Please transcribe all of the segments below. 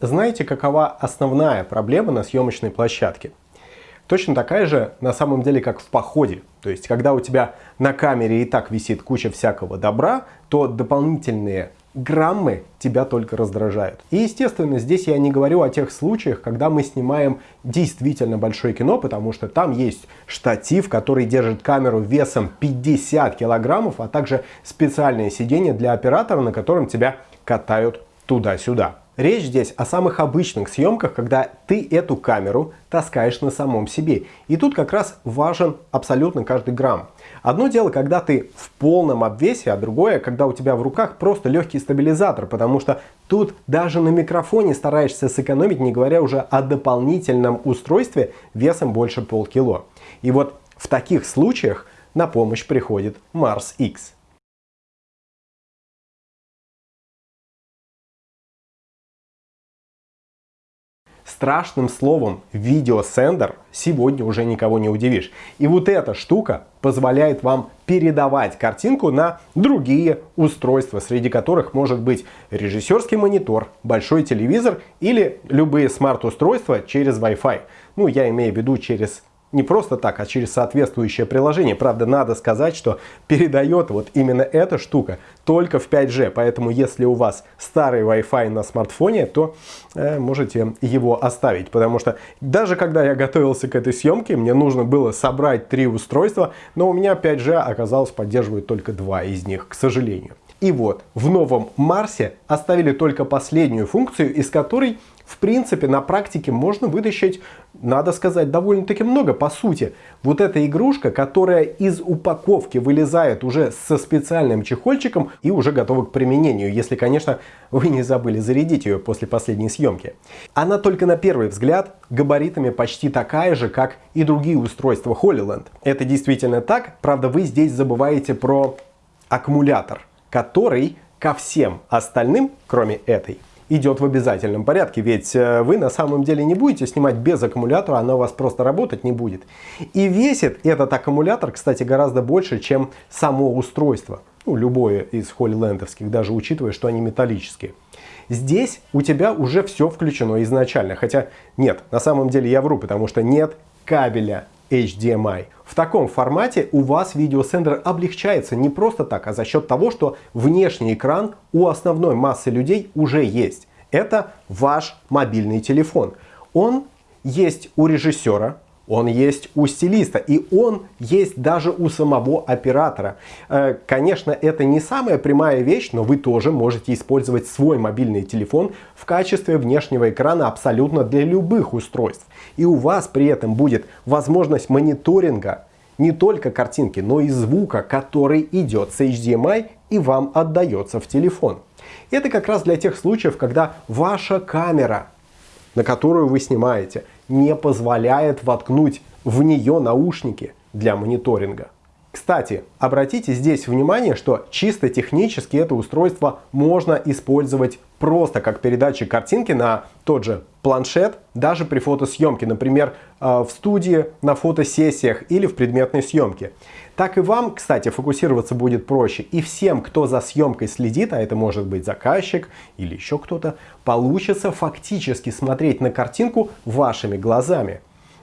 Знаете, какова основная проблема на съемочной площадке? Точно такая же на самом деле, как в походе. То есть, когда у тебя на камере и так висит куча всякого добра, то дополнительные граммы тебя только раздражают. И естественно, здесь я не говорю о тех случаях, когда мы снимаем действительно большое кино, потому что там есть штатив, который держит камеру весом 50 килограммов, а также специальное сиденье для оператора, на котором тебя катают туда-сюда. Речь здесь о самых обычных съемках, когда ты эту камеру таскаешь на самом себе. И тут как раз важен абсолютно каждый грамм. Одно дело, когда ты в полном обвесе, а другое, когда у тебя в руках просто легкий стабилизатор, потому что тут даже на микрофоне стараешься сэкономить, не говоря уже о дополнительном устройстве весом больше полкило. И вот в таких случаях на помощь приходит Mars X. Страшным словом видеосендер сегодня уже никого не удивишь. И вот эта штука позволяет вам передавать картинку на другие устройства, среди которых может быть режиссерский монитор, большой телевизор или любые смарт-устройства через Wi-Fi. Ну, я имею в виду через не просто так, а через соответствующее приложение. Правда, надо сказать, что передает вот именно эта штука только в 5G. Поэтому, если у вас старый Wi-Fi на смартфоне, то э, можете его оставить. Потому что даже когда я готовился к этой съемке, мне нужно было собрать три устройства, но у меня 5G оказалось поддерживает только два из них, к сожалению. И вот, в новом Марсе оставили только последнюю функцию, из которой в принципе, на практике можно вытащить, надо сказать, довольно-таки много. По сути, вот эта игрушка, которая из упаковки вылезает уже со специальным чехольчиком и уже готова к применению, если, конечно, вы не забыли зарядить ее после последней съемки. Она только на первый взгляд габаритами почти такая же, как и другие устройства HoloLens. Это действительно так, правда, вы здесь забываете про аккумулятор, который ко всем остальным, кроме этой, идет в обязательном порядке, ведь э, вы на самом деле не будете снимать без аккумулятора, она у вас просто работать не будет. И весит этот аккумулятор, кстати, гораздо больше, чем само устройство. Ну, любое из холлилендовских, даже учитывая, что они металлические. Здесь у тебя уже все включено изначально, хотя нет, на самом деле я вру, потому что нет кабеля HDMI. В таком формате у вас видеосендер облегчается не просто так, а за счет того, что внешний экран у основной массы людей уже есть. Это ваш мобильный телефон. Он есть у режиссера, он есть у стилиста и он есть даже у самого оператора. Э, конечно, это не самая прямая вещь, но вы тоже можете использовать свой мобильный телефон в качестве внешнего экрана абсолютно для любых устройств. И у вас при этом будет возможность мониторинга не только картинки, но и звука, который идет с HDMI и вам отдается в телефон. Это как раз для тех случаев, когда ваша камера, на которую вы снимаете, не позволяет воткнуть в нее наушники для мониторинга. Кстати, обратите здесь внимание, что чисто технически это устройство можно использовать просто как передатчик картинки на тот же планшет, даже при фотосъемке, например, э, в студии, на фотосессиях или в предметной съемке. Так и вам, кстати, фокусироваться будет проще. И всем, кто за съемкой следит, а это может быть заказчик или еще кто-то, получится фактически смотреть на картинку вашими глазами.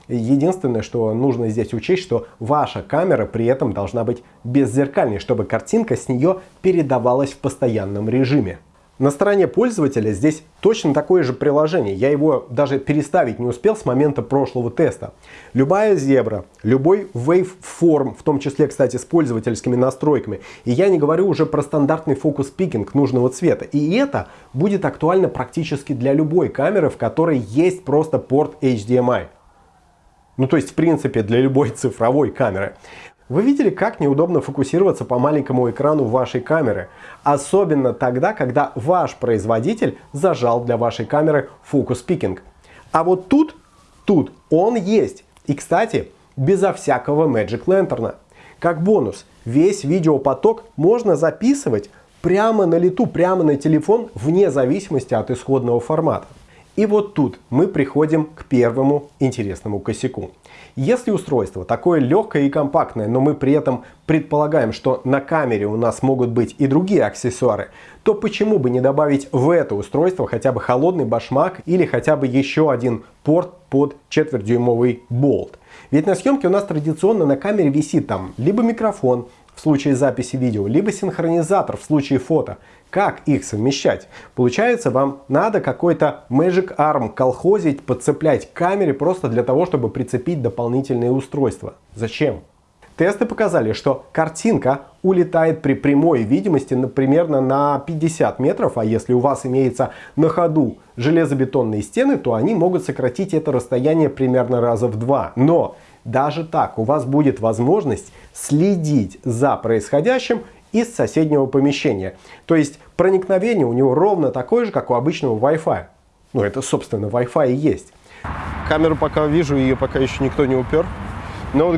Единственное, что нужно здесь учесть, что ваша камера при этом должна быть беззеркальной, чтобы картинка с нее передавалась в постоянном режиме. На стороне пользователя здесь точно такое же приложение. Я его даже переставить не успел с момента прошлого теста. Любая зебра, любой waveform, в том числе, кстати, с пользовательскими настройками. И я не говорю уже про стандартный фокус-пикинг нужного цвета. И это будет актуально практически для любой камеры, в которой есть просто порт HDMI. Ну, то есть, в принципе, для любой цифровой камеры. Вы видели, как неудобно фокусироваться по маленькому экрану вашей камеры? Особенно тогда, когда ваш производитель зажал для вашей камеры фокус пикинг. А вот тут, тут он есть. И, кстати, безо всякого Magic Lantern. Как бонус, весь видеопоток можно записывать прямо на лету, прямо на телефон, вне зависимости от исходного формата. И вот тут мы приходим к первому интересному косяку. Если устройство такое легкое и компактное, но мы при этом предполагаем, что на камере у нас могут быть и другие аксессуары, то почему бы не добавить в это устройство хотя бы холодный башмак или хотя бы еще один порт под четвертьдюймовый болт? Ведь на съемке у нас традиционно на камере висит там либо микрофон, в случае записи видео, либо синхронизатор в случае фото. Как их совмещать? Получается, вам надо какой-то Magic Arm колхозить, подцеплять к камере просто для того, чтобы прицепить дополнительные устройства. Зачем? Тесты показали, что картинка улетает при прямой видимости примерно на 50 метров, а если у вас имеется на ходу железобетонные стены, то они могут сократить это расстояние примерно раза в два. Но даже так у вас будет возможность следить за происходящим из соседнего помещения. То есть проникновение у него ровно такое же, как у обычного Wi-Fi. Ну, это, собственно, Wi-Fi и есть. Камеру пока вижу, ее пока еще никто не упер. Но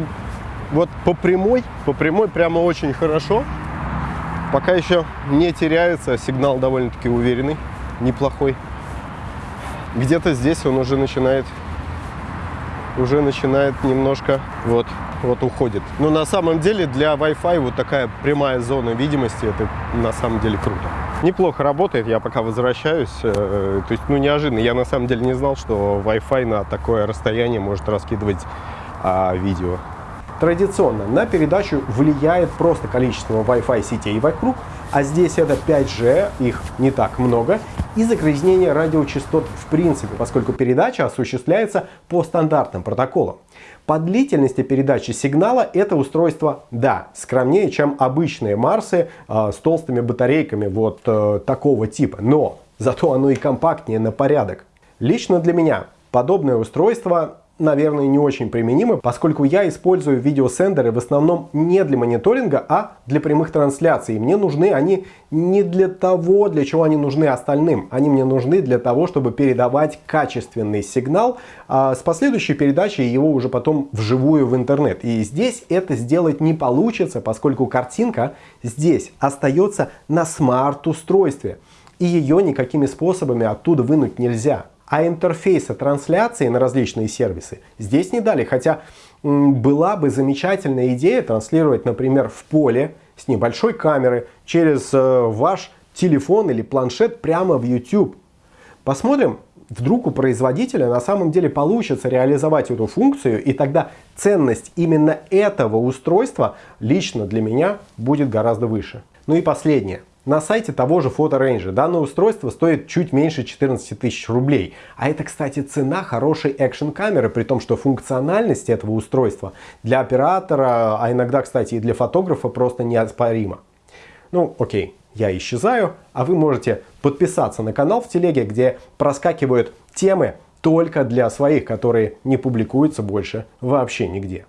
вот по прямой, по прямой прямо очень хорошо. Пока еще не теряется, сигнал довольно-таки уверенный, неплохой. Где-то здесь он уже начинает, уже начинает немножко вот вот уходит. Но на самом деле для Wi-Fi вот такая прямая зона видимости, это на самом деле круто. Неплохо работает, я пока возвращаюсь. Э, то есть, ну, неожиданно. Я на самом деле не знал, что Wi-Fi на такое расстояние может раскидывать а, видео. Традиционно на передачу влияет просто количество Wi-Fi сетей вокруг, а здесь это 5G, их не так много, и загрязнение радиочастот в принципе, поскольку передача осуществляется по стандартным протоколам. По длительности передачи сигнала это устройство, да, скромнее, чем обычные Марсы э, с толстыми батарейками вот э, такого типа, но зато оно и компактнее на порядок. Лично для меня подобное устройство наверное, не очень применимы, поскольку я использую видеосендеры в основном не для мониторинга, а для прямых трансляций. Мне нужны они не для того, для чего они нужны остальным. Они мне нужны для того, чтобы передавать качественный сигнал а с последующей передачей его уже потом вживую в интернет. И здесь это сделать не получится, поскольку картинка здесь остается на смарт-устройстве. И ее никакими способами оттуда вынуть нельзя. А интерфейса трансляции на различные сервисы здесь не дали. Хотя была бы замечательная идея транслировать, например, в поле с небольшой камеры через э, ваш телефон или планшет прямо в YouTube. Посмотрим, вдруг у производителя на самом деле получится реализовать эту функцию, и тогда ценность именно этого устройства лично для меня будет гораздо выше. Ну и последнее. На сайте того же PhotoRange данное устройство стоит чуть меньше 14 тысяч рублей. А это, кстати, цена хорошей экшн камеры, при том, что функциональность этого устройства для оператора, а иногда, кстати, и для фотографа просто неоспорима. Ну, окей, я исчезаю, а вы можете подписаться на канал в телеге, где проскакивают темы только для своих, которые не публикуются больше вообще нигде.